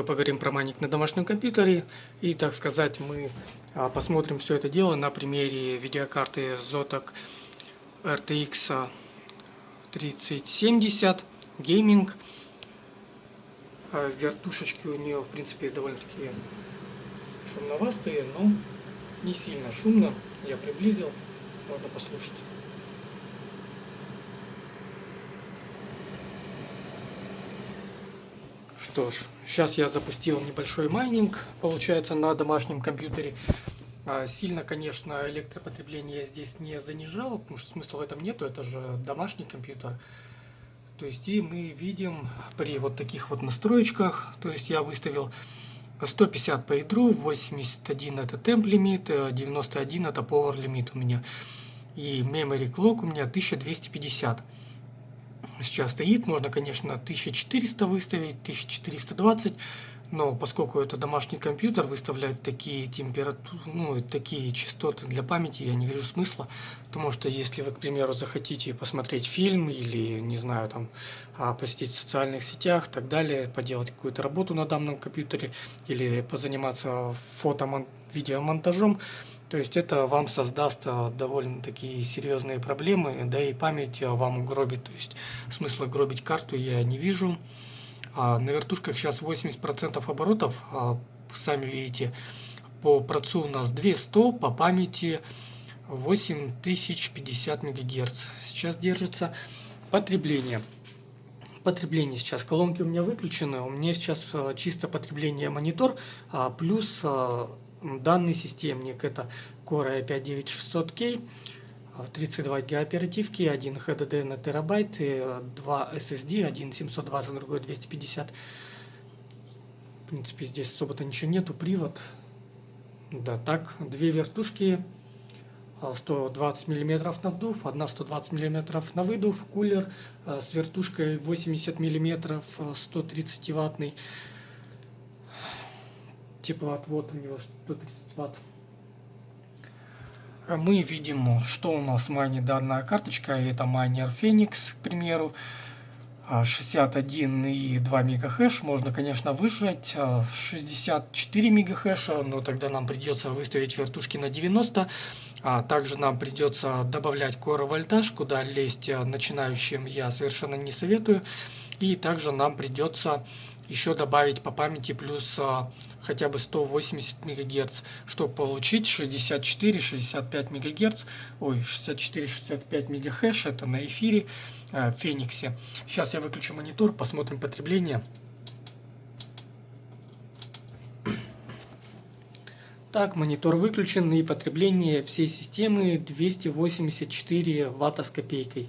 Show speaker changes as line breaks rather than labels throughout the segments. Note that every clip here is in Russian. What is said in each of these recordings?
немного поговорим про майнинг на домашнем компьютере. И, так сказать, мы а, посмотрим все это дело на примере видеокарты Zotac RTX 3070 Gaming. А, вертушечки у нее, в принципе, довольно-таки шумновастые, но не сильно шумно. Я приблизил, можно послушать. Что ж, сейчас я запустил небольшой майнинг, получается, на домашнем компьютере. А, сильно, конечно, электропотребление я здесь не занижал, потому что смысла в этом нету, это же домашний компьютер. То есть и мы видим при вот таких вот настроечках, то есть я выставил 150 по ядру, 81 это temp лимит, 91 это power лимит у меня. И memory clock у меня 1250 сейчас стоит. Можно, конечно, 1400 выставить, 1420, но поскольку это домашний компьютер, выставлять такие температуры, ну, такие частоты для памяти я не вижу смысла, потому что если вы, к примеру, захотите посмотреть фильм или, не знаю, там, а, посетить в социальных сетях и так далее, поделать какую-то работу на данном компьютере или позаниматься фото видеомонтажом, то есть это вам создаст а, довольно такие серьезные проблемы, да и память а, вам угробит. То есть смысла гробить карту я не вижу. А на вертушках сейчас 80% оборотов, сами видите, по процу у нас 200, по памяти 8050 МГц. Сейчас держится потребление. Потребление сейчас. Колонки у меня выключены. У меня сейчас чисто потребление монитор, плюс данный системник. Это Core i5-9600K, 32 ГБ оперативки, 1 HDD на терабайт, 2 SSD, один 720, другой 250. В принципе, здесь особо-то ничего нету, привод. Да, так, две вертушки, 120 мм на вдув, одна 120 мм на выдув, кулер э, с вертушкой 80 мм, 130 ваттный теплоотвод у него 130 ватт. А мы видим, что у нас майнит данная карточка. Это майнер Phoenix, к примеру. 61,2 мегахэш. Можно, конечно, выжать 64 мегахэша, но тогда нам придется выставить вертушки на 90. А также нам придется добавлять core вольтаж, куда лезть начинающим я совершенно не советую. И также нам придется еще добавить по памяти плюс а, хотя бы 180 мегагерц, чтобы получить 64-65 мегагерц, ой, 64-65 мегахэш, это на эфире а, Фениксе. Сейчас я выключу монитор, посмотрим потребление. Так, монитор выключен и потребление всей системы 284 ватта с копейкой.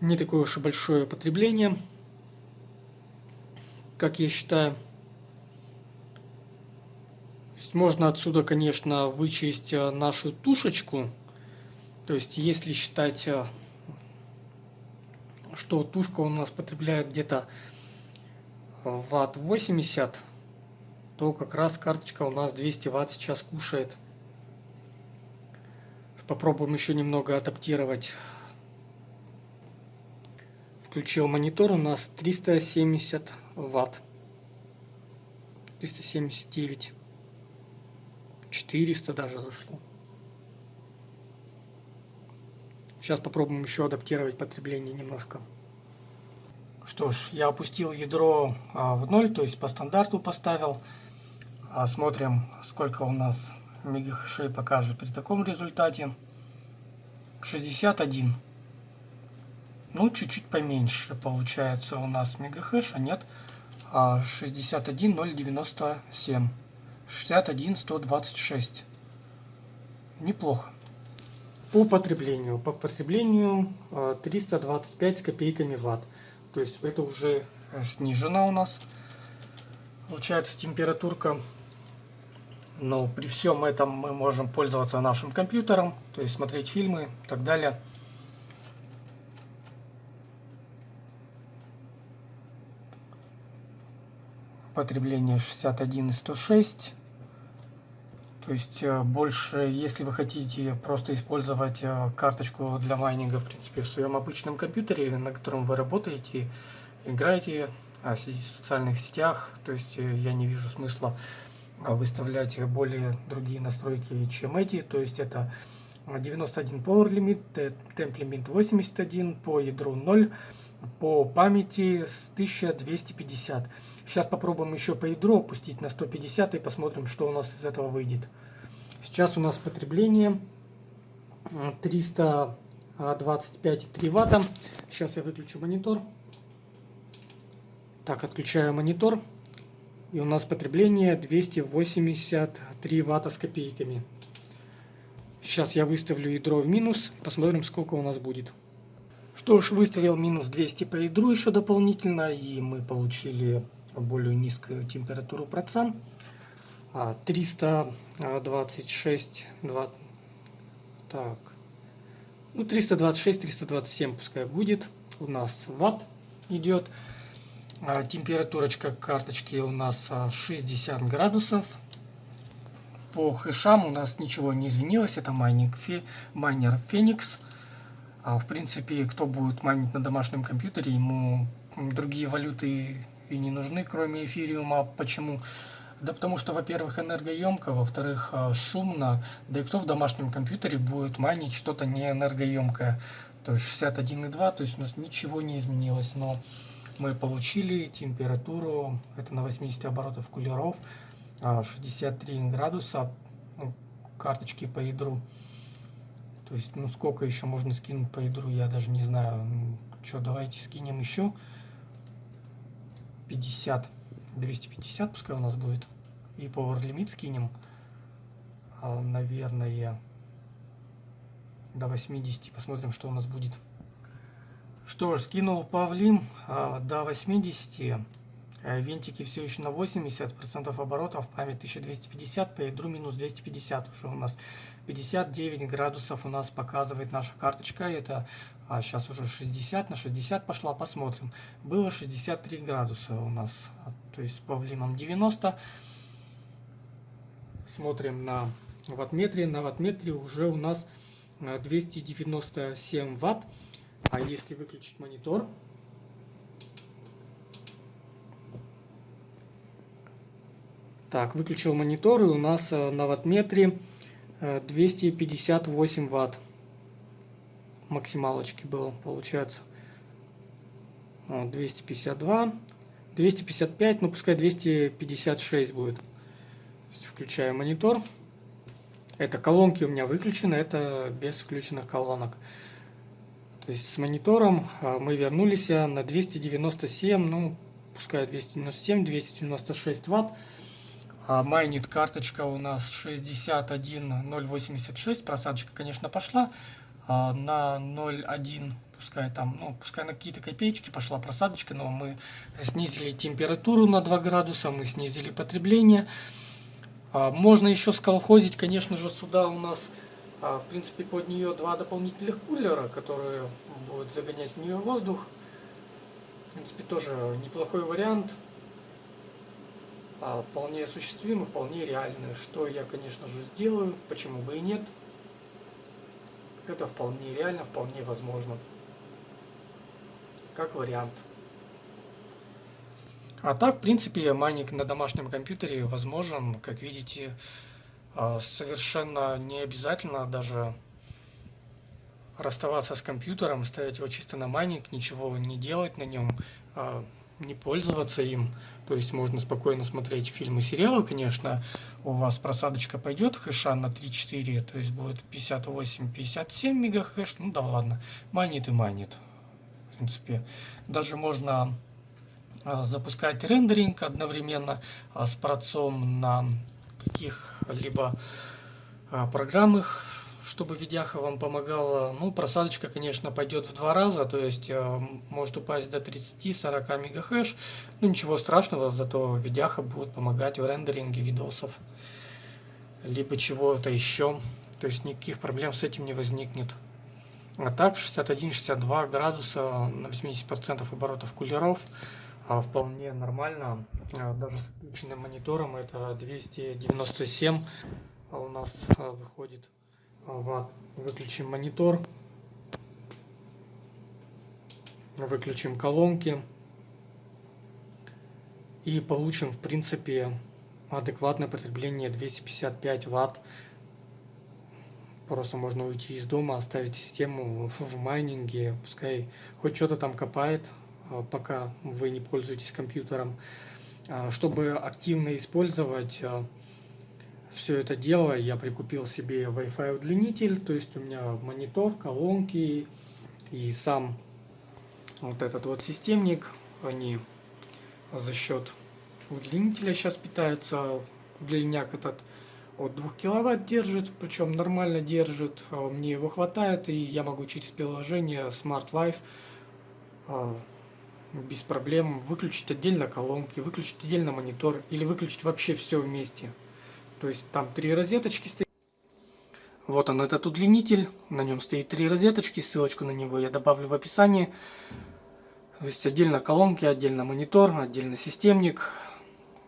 Не такое уж и большое потребление как я считаю. То есть можно отсюда, конечно, вычесть э, нашу тушечку. То есть если считать, э, что тушка у нас потребляет где-то ватт 80, то как раз карточка у нас 200 ватт сейчас кушает. Попробуем еще немного адаптировать. Включил монитор, у нас 370 ватт. 379. 400 даже зашло. Сейчас попробуем еще адаптировать потребление немножко. Что ж, я опустил ядро а, в ноль, то есть по стандарту поставил. А, смотрим, сколько у нас мегахэшей покажет при таком результате. 61. Ну, чуть-чуть поменьше получается у нас мегахэша, нет? 61097. 61126. Неплохо. По потреблению. По потреблению 325 а, с копейками ватт. То есть это уже э, снижено у нас. Получается температурка. Но при всем этом мы можем пользоваться нашим компьютером, то есть смотреть фильмы и так далее. Потребление 61 и 106. То есть э, больше, если вы хотите просто использовать э, карточку для майнинга, в принципе, в своем обычном компьютере, на котором вы работаете, играете а, сидеть в социальных сетях, то есть э, я не вижу смысла а, выставлять более другие настройки, чем эти, то есть это 91 Power Limit, Temp Limit 81, по ядру 0, по памяти с 1250. Сейчас попробуем еще по ядру опустить на 150 и посмотрим, что у нас из этого выйдет. Сейчас у нас потребление 325,3 ватта. Сейчас я выключу монитор. Так, отключаю монитор. И у нас потребление 283 ватта с копейками. Сейчас я выставлю ядро в минус, посмотрим, сколько у нас будет. Что ж, выставил минус 200 по ядру еще дополнительно, и мы получили более низкую температуру процент. 326, 2, так, ну 326-327 пускай будет, у нас ватт идет. А, температурочка карточки у нас 60 градусов. По хэшам у нас ничего не изменилось. Это майнинг фе, майнер Phoenix. А, в принципе, кто будет майнить на домашнем компьютере, ему другие валюты и не нужны, кроме эфириума. Почему? Да потому что, во-первых, энергоемко, во-вторых, а, шумно. Да и кто в домашнем компьютере будет майнить что-то не энергоемкое. То есть 61,2, то есть у нас ничего не изменилось. Но мы получили температуру, это на 80 оборотов кулеров. 63 а, градуса ну, карточки по ядру. То есть, ну сколько еще можно скинуть по ядру, я даже не знаю. Ну, что, давайте скинем еще 50, 250 пускай у нас будет. И power limit скинем, а, наверное, до 80. Посмотрим, что у нас будет. Что ж, скинул Павлим а, до 80. Э, винтики все еще на 80% оборотов, память 1250, по ядру минус 250 уже у нас. 59 градусов у нас показывает наша карточка, это а сейчас уже 60, на 60 пошла, посмотрим. Было 63 градуса у нас, а, то есть с павлином 90. Смотрим на ваттметре, на ваттметре уже у нас 297 э, ватт. А если выключить монитор, Так, выключил монитор, и у нас э, на ваттметре 258 э, ватт максималочки было, получается. 252, 255, ну пускай 256 будет. Включаю монитор. Это колонки у меня выключены, это без включенных колонок. То есть с монитором э, мы вернулись на 297, ну пускай 297, 296 ватт. А майнит карточка у нас 61086, просадочка, конечно, пошла а на 0.1, пускай там, ну, пускай на какие-то копеечки пошла просадочка, но мы снизили температуру на 2 градуса, мы снизили потребление. А можно еще сколхозить, конечно же, сюда у нас, в принципе, под нее два дополнительных кулера, которые будут загонять в нее воздух. В принципе, тоже неплохой вариант вполне осуществимы, вполне реальны. Что я, конечно же, сделаю, почему бы и нет. Это вполне реально, вполне возможно. Как вариант. А так, в принципе, майнинг на домашнем компьютере возможен. Как видите, а, совершенно не обязательно даже расставаться с компьютером, ставить его чисто на майнинг, ничего не делать на нем. Не пользоваться им. То есть можно спокойно смотреть фильмы, сериалы, конечно. У вас просадочка пойдет хэша на 3-4, то есть будет 58-57 мегахэш. Ну да ладно, манит и манит. В принципе, даже можно а, запускать рендеринг одновременно а, с процом на каких-либо а, программах чтобы видяха вам помогала. Ну, просадочка, конечно, пойдет в два раза, то есть э, может упасть до 30-40 мегахэш. Ну, ничего страшного, зато видяха будет помогать в рендеринге видосов. Либо чего-то еще. То есть никаких проблем с этим не возникнет. А так 61-62 градуса на 80% оборотов кулеров а вполне нормально. А, даже с включенным монитором это 297 а у нас а, выходит ватт. Выключим монитор. Выключим колонки. и получим, в принципе, адекватное потребление 255 ватт. Просто можно уйти из дома, оставить систему в майнинге, пускай хоть что-то там копает, а, пока вы не пользуетесь компьютером. А, чтобы активно использовать а, все это дело, я прикупил себе Wi-Fi удлинитель, то есть у меня монитор, колонки и сам вот этот вот системник, они за счет удлинителя сейчас питаются. Удлиняк этот от 2 киловатт держит, причем нормально держит, а мне его хватает, и я могу через приложение Smart Life а, без проблем выключить отдельно колонки, выключить отдельно монитор или выключить вообще все вместе. То есть там три розеточки стоят. Вот он этот удлинитель, на нем стоит три розеточки, ссылочку на него я добавлю в описании. То есть отдельно колонки, отдельно монитор, отдельно системник.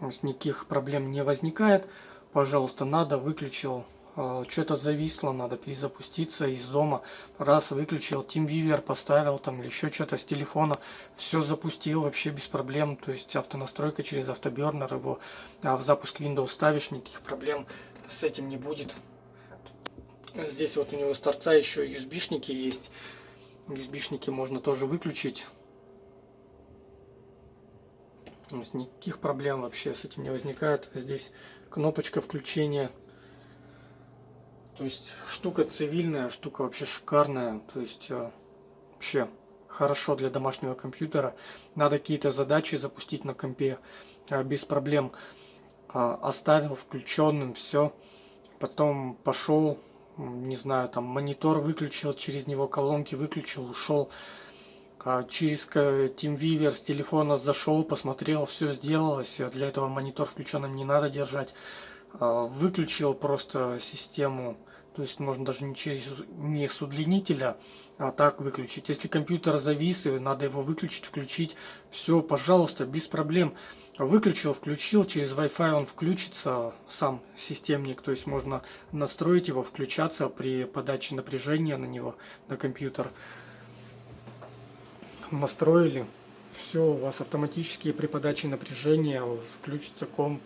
То есть никаких проблем не возникает. Пожалуйста, надо, выключил. А, Что-то зависло, надо перезапуститься из дома. Раз, выключил, TeamViewer поставил там или еще что-то с телефона. Все запустил вообще без проблем. То есть автонастройка через автобернер его а в запуск Windows ставишь, никаких проблем с этим не будет. Здесь вот у него с торца еще USB-шники есть. USB-шники можно тоже выключить. То есть никаких проблем вообще с этим не возникает. Здесь кнопочка включения. То есть штука цивильная, штука вообще шикарная. То есть э, вообще хорошо для домашнего компьютера. Надо какие-то задачи запустить на компе э, без проблем. Э, оставил включенным все. Потом пошел, не знаю, там монитор выключил, через него колонки выключил, ушел через TeamViewer с телефона зашел, посмотрел, все сделалось. Для этого монитор включенным не надо держать. Выключил просто систему. То есть можно даже не через не с удлинителя, а так выключить. Если компьютер завис, и надо его выключить, включить, все, пожалуйста, без проблем. Выключил, включил, через Wi-Fi он включится, сам системник. То есть можно настроить его, включаться при подаче напряжения на него, на компьютер настроили, все, у вас автоматически при подаче напряжения включится комп,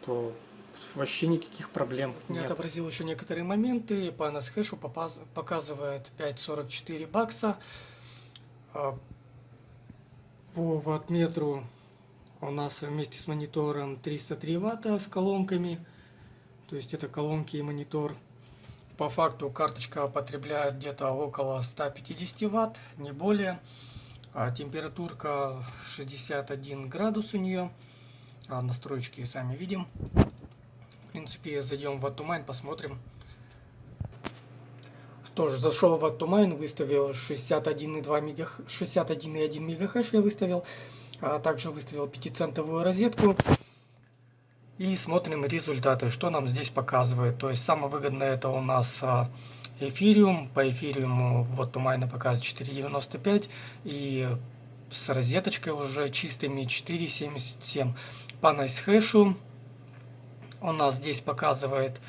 вообще никаких проблем нет. Я отобразил еще некоторые моменты, по NSHash показывает 5.44 бакса, а, по ваттметру у нас вместе с монитором 303 ватта с колонками, то есть это колонки и монитор. По факту карточка потребляет где-то около 150 ватт, не более. А температурка 61 градус у нее. А настройки сами видим. Принципе, зайдем в Atomind, посмотрим. Тоже зашел в Atomind, выставил 61,2 мега... 61,1 мегахэш я выставил. А также выставил 5-центовую розетку. И смотрим результаты, что нам здесь показывает. То есть самое выгодное это у нас а, эфириум. По эфириуму вот у Майна показывает 4.95 и с розеточкой уже чистыми 4.77. По NiceHash у нас здесь показывает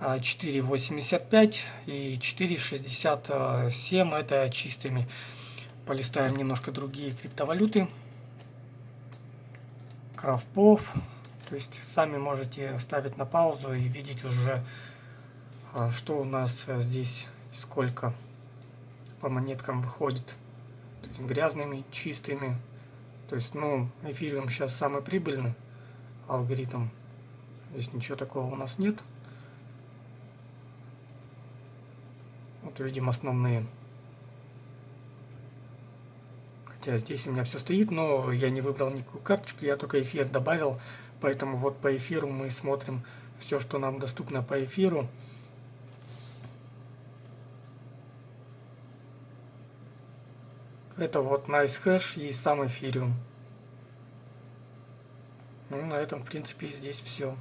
4.85 а, и 4.67 это чистыми. Полистаем немножко другие криптовалюты. Крафпов. То есть сами можете ставить на паузу и видеть уже а что у нас здесь сколько по монеткам выходит? То есть грязными, чистыми. То есть, ну, эфириум сейчас самый прибыльный алгоритм. Здесь ничего такого у нас нет. Вот видим основные. Хотя здесь у меня все стоит, но я не выбрал никакую карточку, я только эфир добавил. Поэтому вот по эфиру мы смотрим все, что нам доступно по эфиру. Это вот NiceHash и сам эфириум. Ну, на этом, в принципе, здесь все.